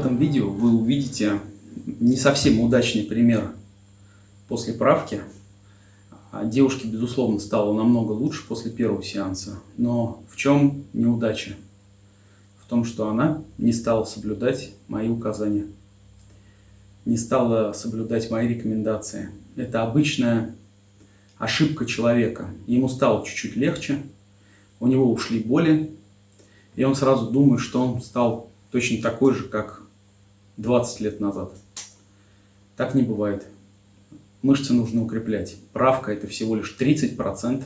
этом видео вы увидите не совсем удачный пример после правки. А девушке, безусловно, стало намного лучше после первого сеанса. Но в чем неудача? В том, что она не стала соблюдать мои указания. Не стала соблюдать мои рекомендации. Это обычная ошибка человека. Ему стало чуть-чуть легче, у него ушли боли, и он сразу думает, что он стал точно такой же, как 20 лет назад. Так не бывает. Мышцы нужно укреплять. Правка – это всего лишь 30%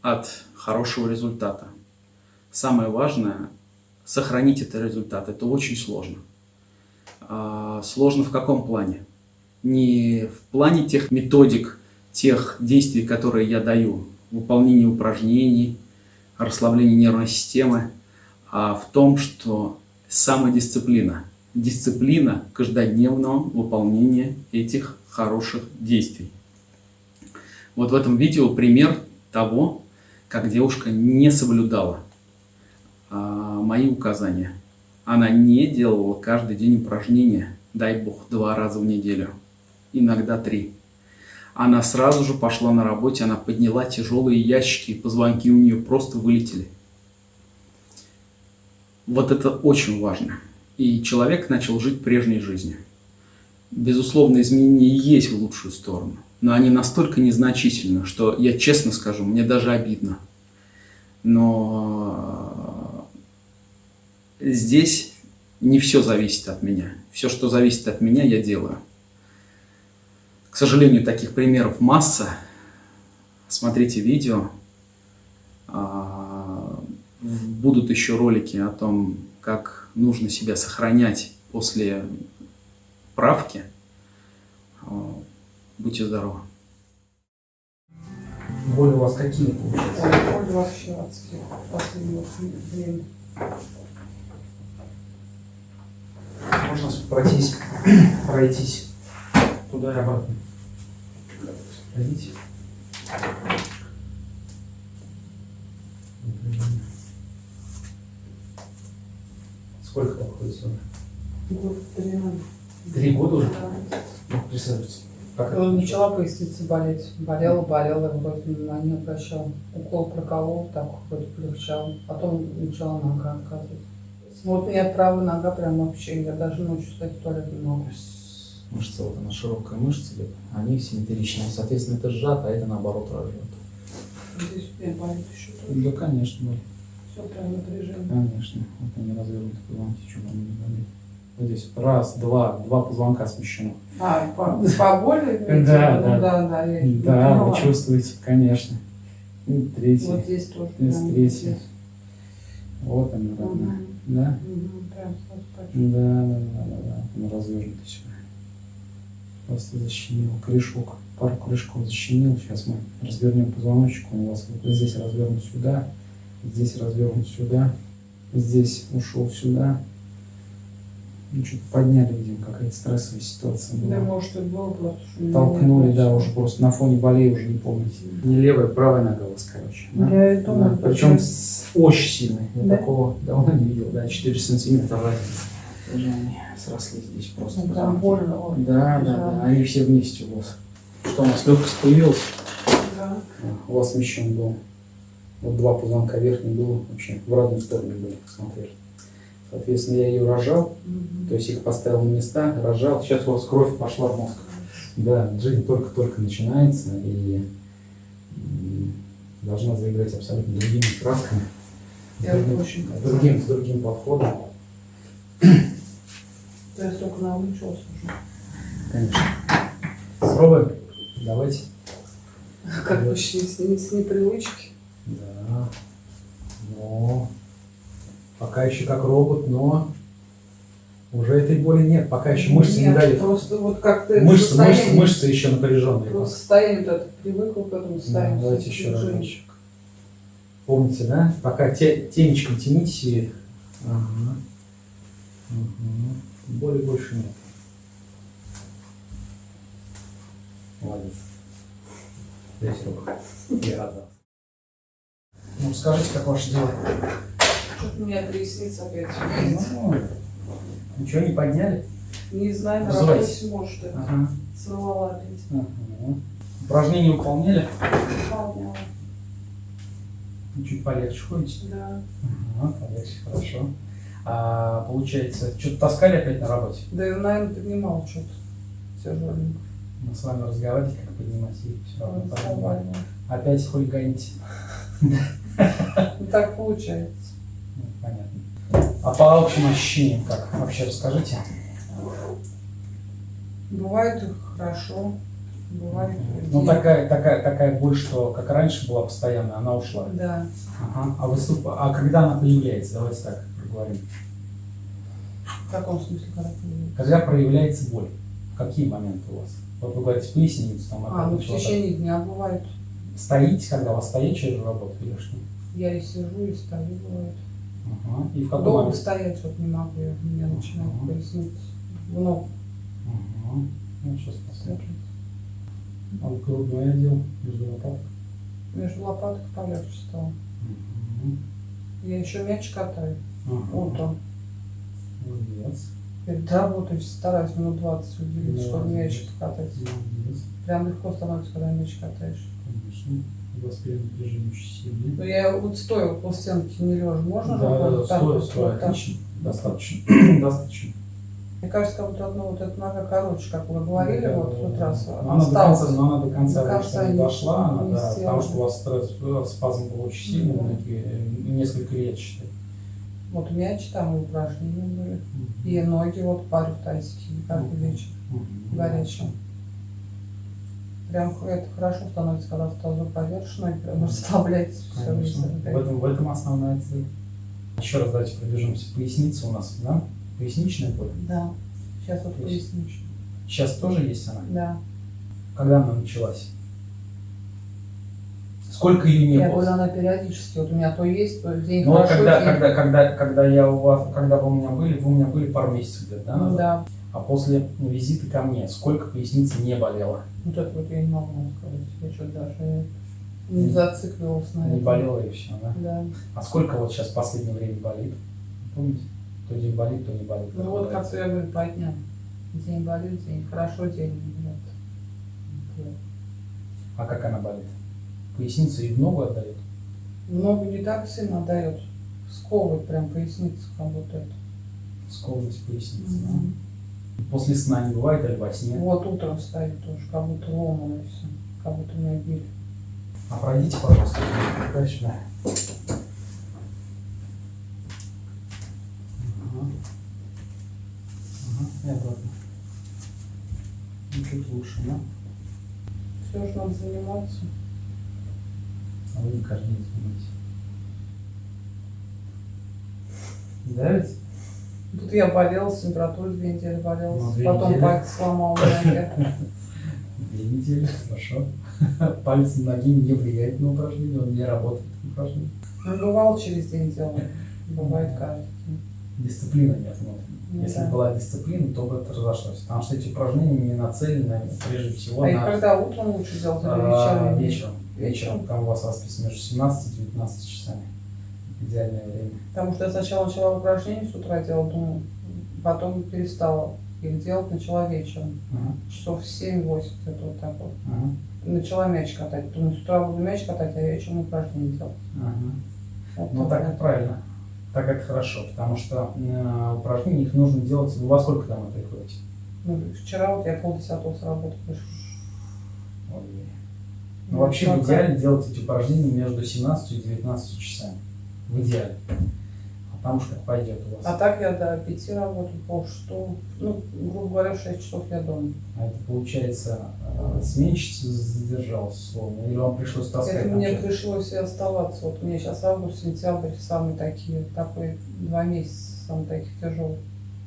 от хорошего результата. Самое важное – сохранить этот результат. Это очень сложно. А сложно в каком плане? Не в плане тех методик, тех действий, которые я даю, выполнение упражнений, расслабление нервной системы, а в том, что самодисциплина. Дисциплина каждодневного выполнения этих хороших действий. Вот в этом видео пример того, как девушка не соблюдала а, мои указания. Она не делала каждый день упражнения, дай бог, два раза в неделю, иногда три. Она сразу же пошла на работе, она подняла тяжелые ящики, позвонки у нее просто вылетели. Вот это очень важно. И человек начал жить прежней жизнью. Безусловно, изменения есть в лучшую сторону, но они настолько незначительны, что я честно скажу, мне даже обидно. Но здесь не все зависит от меня. Все, что зависит от меня, я делаю. К сожалению, таких примеров масса. Смотрите видео. А, будут еще ролики о том, как нужно себя сохранять после правки. А, будьте здоровы. Боли у вас какие получаются? Боли вообще адские в последнее время. Можно пройтись, пройтись туда и обратно. Пройдите. Сколько там ходит сюда? Год три надо. Три года уже? Ну, присаживайтесь. Как Когда это? начала поясница болеть. Болела, болела, вроде внимания не обращал. Укол проколол, так вроде полегчал. Потом начала нога отказывать. Вот у меня правая нога прям вообще, я даже ночью стать в туалет не могу. Мышца, вот она широкая мышца идет, они симметричные. Соответственно, это сжато, а это наоборот разжато. Здесь у меня болит еще тоже. Да, конечно, да. Все прям напряжение. Конечно. Вот они развернуты позвонки, чем они не болит. Вот здесь раз, два, два позвонка смещено. А, по, по боли? имеете Да, да. да, да, Да, вы чувствуете, конечно. И третий. Вот здесь тоже. Здесь третий. Вот они, родные. Да? Да, да, да, да, да. Он развернутый сюда. Просто защемил корешок. Пару корешков защемил. Сейчас мы развернем позвоночник. Он у вас вот здесь развернут сюда. Здесь развернут сюда. Здесь ушел сюда. Ну, что-то подняли, видимо, какая-то стрессовая ситуация была. Да, может, это было просто, Толкнули, да, ничего. уже просто на фоне болей уже не помните. Не левая, правая нога у вас, короче. да? Я и думаю, Да, Причем с- очень сильный. Я Да? такого давно не видел. Да, 4 сантиметра разница. Уже они сросли здесь просто. Ну, прям больно. вот. Да, да, да. Они все вместе у вас. Что у нас легкость появилась? Да. У вас смещен был. Вот два позвонка верхний было вообще в разные стороны были, посмотрели. Соответственно, я ее рожал, Мгм. то есть их поставил на места, рожал. Сейчас у вас кровь пошла в мозг. Да, жизнь только-только начинается и должна заиграть абсолютно другими красками. Я Другим- очень с другим, с другим подходом. Я только научился уже. Конечно. Попробуем? Давайте. Как с, с, с непривычки. Да. Но пока еще как робот, но уже этой боли нет. Пока еще мышцы не Нет, дают. Просто вот как-то Мышцы, мышцы, мышцы еще напряженные. Просто состояние вот это привыкла к этому Да, состоянию. давайте еще разочек. Помните, да? Пока те, темечком тяните себе. Ага. Ага. Боли больше нет. Молодец. Здесь рука. Я рад. Ну, скажите, как ваше дело? Что-то у меня трясется опять. Ну, Ничего не подняли? Не знаю, на работе, может, это Ага. сорвала опять. Ага. Упражнения выполняли? Выполняла. Ну, Чуть полегче ходите? Да. Ага, полегче, хорошо. А, получается, что-то таскали опять на работе? Да и, наверное, поднимал что-то тяжеленько. Мы с вами разговаривать, как поднимать и все равно поднимали. Разговаривала. Опять хулиганите. Ну так получается. Ну, понятно. А по общим ощущениям как? Вообще расскажите. Бывает хорошо, бывает Ну, нет. такая, такая, такая боль, что как раньше была постоянно, она ушла. Да. Ага. А, выступ... а когда она появляется? Давайте так проговорим. В каком смысле когда появилась? Когда проявляется боль? Какие моменты у вас? Вот вы говорите, поясницу там А, ну в течение дня бывает. Стоите, когда у вас стоячая же работа что? Я и сижу, и стою, бывает. Ага. И в какой Долго момент? стоять вот не могу, я, меня начинает Ага. поясница в ногу Ага. Ну, сейчас посмотрим. А вот грудной отдел между лопаток. Между лопаток полегче стало. Мгм. Я еще мяч катаю Ага. утром. Молодец. Перед работой стараюсь минут 20 уделить, чтобы мяч покатать. Молодец. Прям легко становится, когда мяч катаешь. У при напряжении очень сильное. Ну я вот стою около стенки, не лежа. Можно же Да, да, вот да, вот, стой, вот так? отлично. Достаточно. Достаточно. Мне кажется, как будто одна вот эта нога короче, как вы говорили, Да, вот да, в тот да. раз она до конца, но она до конца, До конца не дошла, она, не да, потому сделала. что у вас стресс, э, спазм был очень сильный, Да. многие, э, несколько лет, считай. Вот мяч там и упражнения были. И ноги вот парю в тазике каждый Мгм. вечер. Мгм. горячим. Прям это хорошо становится, когда в тазу повешено и прям расслабляется все. В этом, в этом основная цель. Еще раз давайте пробежимся. Поясница у нас, да? Поясничная боль. Да. Сейчас вот поясничная. Сейчас тоже есть она? Да. Когда она началась? Сколько ее не Я было? говорю, она периодически. Вот у меня то есть, то день Ну, хорошо, когда, день- когда, когда, когда я у вас, когда вы у меня были, вы у меня были пару месяцев где-то, да? Ну да. А после визита ко мне, сколько поясница не болела? Вот это вот я не могу сказать. Я что-то даже не зациклилась на Не этом. болела и все, да? Да. А сколько вот сейчас в последнее время болит? Помните? То день болит, то не болит. Ну вот как я говорю, по дням. День болит, день хорошо, день нет. Вот. А как она болит? Поясницу и в ногу отдает? Ногу не так сильно дает. Сковывает прям поясницу, как будто это. Сковывать поясницу, Мгм. да? После сна не бывает или во сне? Вот утром стоит тоже, как будто ломано все. Как будто меня били. А пройдите, пожалуйста, туда сюда. Ага. Ага, и обратно. Ну, чуть лучше, да? Все же надо заниматься. А вы не каждый день занимаетесь. Да ведь? Тут я болела, с температурой две недели болела. Ну, две Потом недели. палец сломал. Две недели, хорошо. Палец ноги не влияет на упражнение, он не работает на упражнение. Ну, бывало через день делал. Бывает каждый день. Дисциплина нет внутренней. Ну Если да. бы была дисциплина, то бы это разошлось. Потому что эти упражнения не нацелены прежде всего А на когда утром лучше делать или а, вечером? вечером. Вечером. Вечером. Там у вас расписано между 17 и 19 часами. Идеальное время. Потому что я сначала начала упражнения с утра делать, думаю, потом перестала их делать, начала вечером. Ага, Часов в 7-8 где-то вот так вот. ага, Начала мяч катать. Думаю, с утра буду мяч катать, а вечером упражнения делать. ага. Вот Ну так и правильно. Так это хорошо, потому что э, упражнения их нужно делать. Во сколько домой приходите? Ну, вчера вот я полдесятого с работы пришла. Ой. Ну, вообще, в идеале делать эти упражнения между 17 и 19 часами. В идеале. А там уж как пойдет у вас. А так я до пяти работаю, пол шестого. Ну, грубо говоря, в шесть часов я дома. А это получается, э, сменщица задержалась условно, или вам пришлось таскать? Это мне пришлось и оставаться. Вот мне сейчас август, сентябрь самые такие, такой два месяца самые таких тяжелые.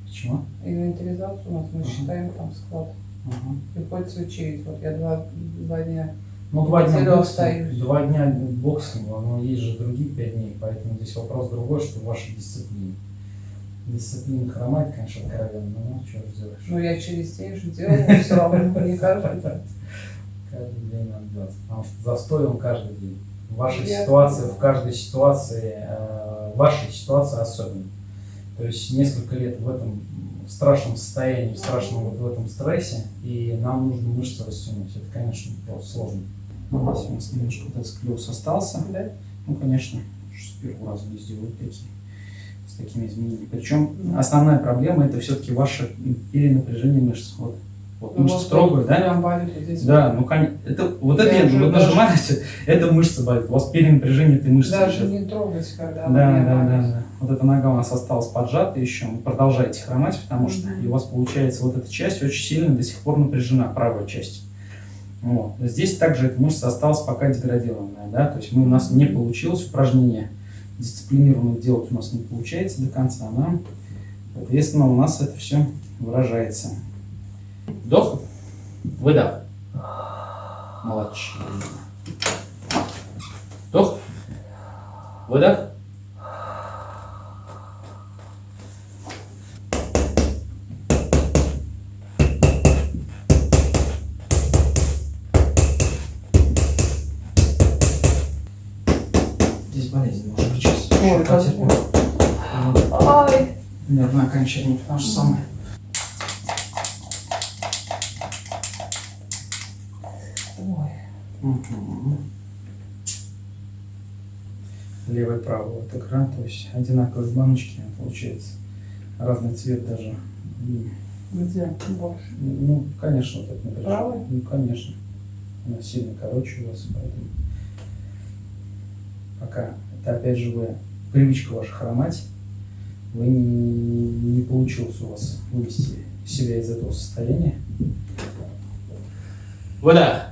Почему? Инвентаризацию у нас мы Ага. считаем там склад. Ага. Приходится учить. Вот я два, два дня. Ну, два дня остаюсь. два дня боксом, но есть же другие пять дней, поэтому здесь вопрос другой, что в вашей дисциплине. Дисциплина хромает, конечно, откровенно, но ну, что сделаешь. Но я через день же делаю все равно, не каждый день. Каждый день надо делать, потому что застой он каждый день. В вашей Я ситуации, поняла. в каждой ситуации, э, вашей ситуации особенно. То есть несколько лет в этом в страшном состоянии, в страшном вот в этом стрессе, и нам нужно мышцы растянуть. Это, конечно, просто сложно. Ну, Здесь у нас немножко этот склероз остался. Да? Ну, конечно, с первого раза не сделают такие, с такими изменениями. Причем основная проблема это все-таки ваше перенапряжение мышц. Вот, вот Ну, мышца вот строгая, да? Прям болит вот здесь. Да, ну конечно. Это, вот Я это, даже- нажимаете, это мышца болит. У вас перенапряжение этой мышцы. Даже сейчас. не трогать, когда Да, да, да, да. Вот эта нога у нас осталась поджата еще. Вы продолжаете хромать, потому что Мгм. и у вас получается вот эта часть очень сильно до сих пор напряжена, правая часть. Вот. Здесь также эта мышца осталась пока деградированная, да, то есть мы, у нас не получилось упражнение дисциплинированно делать у нас не получается до конца, да. Соответственно, у нас это все выражается. Вдох, выдох. Молодчина. Вдох, выдох. Потому что самое. Ой. Мгм. Левый, правый вот экран, то есть одинаковые баночки получается. Разный цвет даже. М, Где больше? Ну, конечно, вот это напряжение. Правый? Ну, конечно. Она сильно короче у вас, поэтому пока это опять же вы привычка ваша хромать, вы не, не получилось у вас вывести себя из этого состояния. Выдох.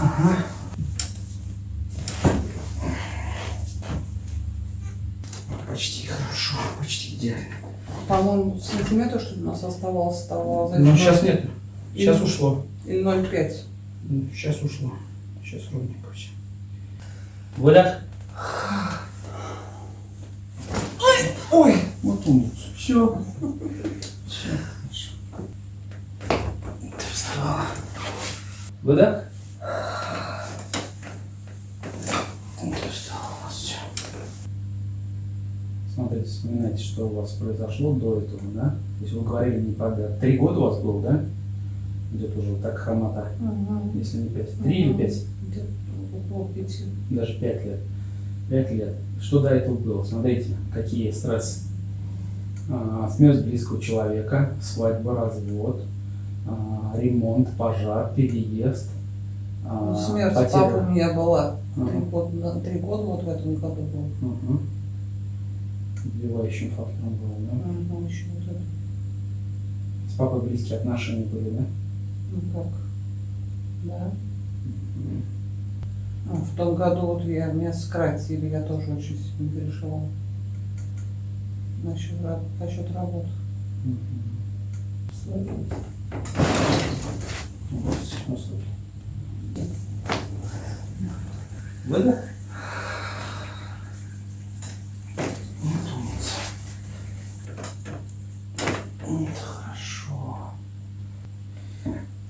Ага. Почти хорошо, почти идеально. По-моему, сантиметр, что у нас оставалось того. Ну, сейчас нет. Сейчас И- ушло. Или 0,5. Сейчас ушло. Сейчас ровненько все. Выдох. Ой! Вот умница. Все. Все. Хорошо. Ты вставала. Выдох. Ты встала у нас все. Смотрите, вспоминайте, что у вас произошло до этого, да? То есть вы говорили не подряд. Три года у вас было, да? Идет уже вот так хромота, Угу. если не пять. Три или пять? Где-то около пяти. даже 5 лет. 5 лет. Что до этого было? Смотрите, какие стрессы. А, смерть близкого человека, свадьба, развод, а, ремонт, пожар, переезд. а, Ну, смерть потеря- папы у меня была. Три года, три года вот в этом году был. Убивающим фактором было, да? Угу, еще вот это. С папой близкие отношения были, да? Ну как? Да. Мгм. Ну, в том году вот я, меня сократили, я тоже очень сильно переживала. Насчет, насчет работы. Вот. Выдох.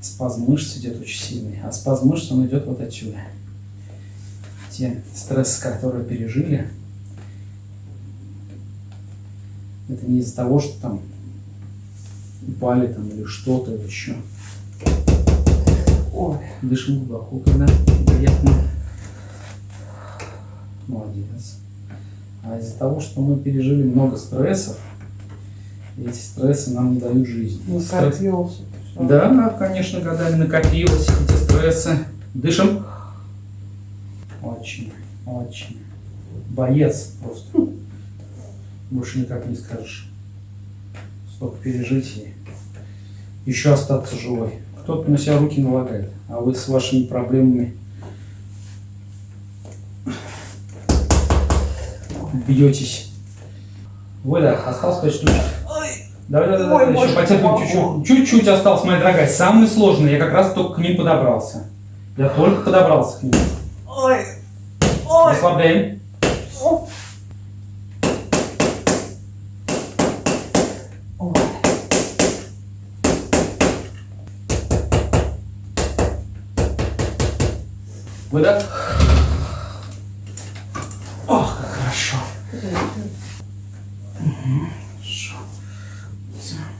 Спазм мышц идет очень сильный, а спазм мышц он идет вот отсюда. Те стрессы, которые пережили, это не из-за того, что там упали там или что-то еще. Ой, Дышим глубоко, когда приятно. Молодец. А из-за того, что мы пережили много стрессов, эти стрессы нам не дают жизнь. не Стресс- скопился. всё. Да, конечно, годами накопилось эти стрессы. Дышим. Очень, очень. Боец просто. Больше никак не скажешь. Столько пережить и еще остаться живой. Кто-то на себя руки налагает, а вы с вашими проблемами бьетесь. Выдох, осталось 5 штук. Давай, давай, давай, боже, еще потерпим чуть-чуть. Чуть-чуть осталось, моя дорогая. Самый сложный, я как раз только к ним подобрался. Я только подобрался к ним. Ой, Расслабляем. Выдох. Ох, как хорошо.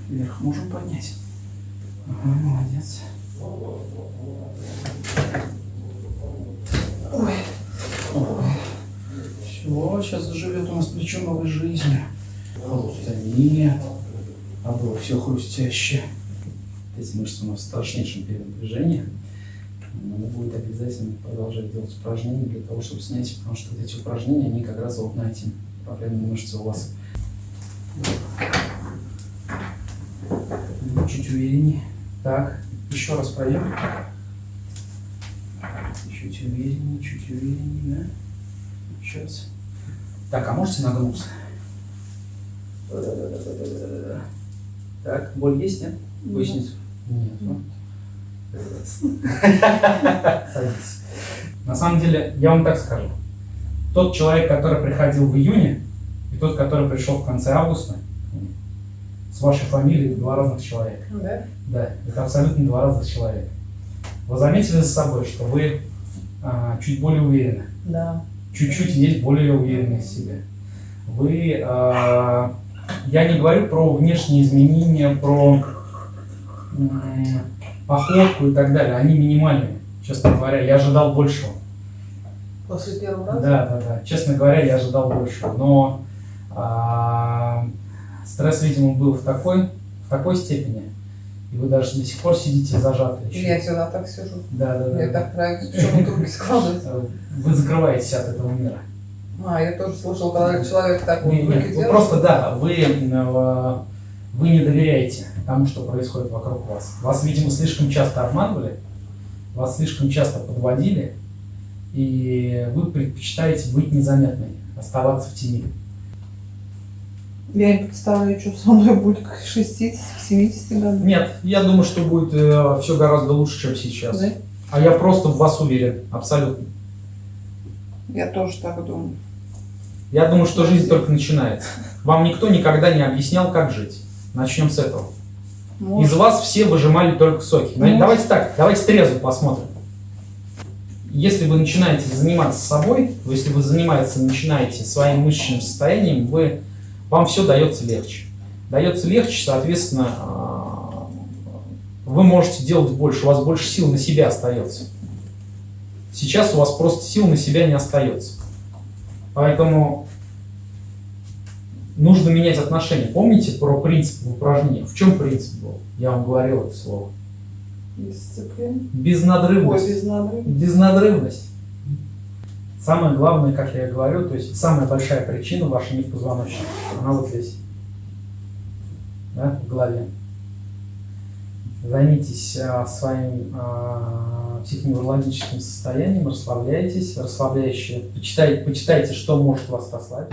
Вверх можем поднять. Ага, молодец. Ой. Все, сейчас заживет у нас плечо новой. Хруста нет. А было все хрустяще. Эти мышцы у нас в страшнейшем перенапряжении. Надо будет обязательно продолжать делать упражнения для того, чтобы снять, потому что вот эти упражнения, они как раз вот на эти проблемные мышцы у вас. Чуть увереннее. Так, еще раз пройдем. Чуть увереннее, чуть увереннее, да? Сейчас. Так, а можете нагнуться? Так, боль есть, нет? Поясницу? Нет. ну. Садитесь. На самом деле, я вам так скажу. Тот человек, который приходил в июне, и тот, который пришел в конце августа, с вашей фамилией два разных человека. Да? Да, это абсолютно два разных человека. Вы заметили за собой, что вы а, чуть более уверены, Да. Чуть-чуть есть более уверенны в себе. Вы, а, я не говорю про внешние изменения, про м, походку и так далее, они минимальные, честно говоря, я ожидал большего. После первого раза? Да, да, да. Честно говоря, я ожидал большего. Но а, стресс, видимо, был в такой, в такой степени, и вы даже до сих пор сидите зажатые. еще. Я всегда так сижу. Да, да, да. Я так нравится, почему руки складывать. Вы закрываетесь от этого мира. А, я тоже слышал, когда человек так вот Не, не, руки вы просто, да, вы, э, вы не доверяете тому, что происходит вокруг вас. Вас, видимо, слишком часто обманывали, вас слишком часто подводили, и вы предпочитаете быть незаметной, оставаться в тени. Я не представляю, что со мной будет к 60-70 годам. Нет, я думаю, что будет все гораздо лучше, чем сейчас. Да? А я просто в вас уверен, абсолютно. Я тоже так думаю. Я думаю, что жизнь только начинается. Вам никто никогда не объяснял, как жить. Начнем с этого. Из Может, вас все выжимали только соки. Может. Давайте так, давайте трезво посмотрим. Если вы начинаете заниматься собой, если вы занимаетесь, начинаете своим мышечным состоянием, вы, вам все дается легче. Дается легче, соответственно, а, вы можете делать больше, у вас больше сил на себя остается. Сейчас у вас просто сил на себя не остается. Поэтому нужно менять отношения. Помните про принцип в упражнении? В чем принцип был? Я вам говорил это слово. Ой, Безнадрывность. без надрыва. Безнадрывность. Самое главное, как я и говорю, то есть самая большая причина ваша не в позвоночнике, она вот здесь, да, в голове. Займитесь а, своим а, психоневрологическим состоянием, расслабляйтесь, расслабляющие, почитайте, почитайте, что может вас расслабить.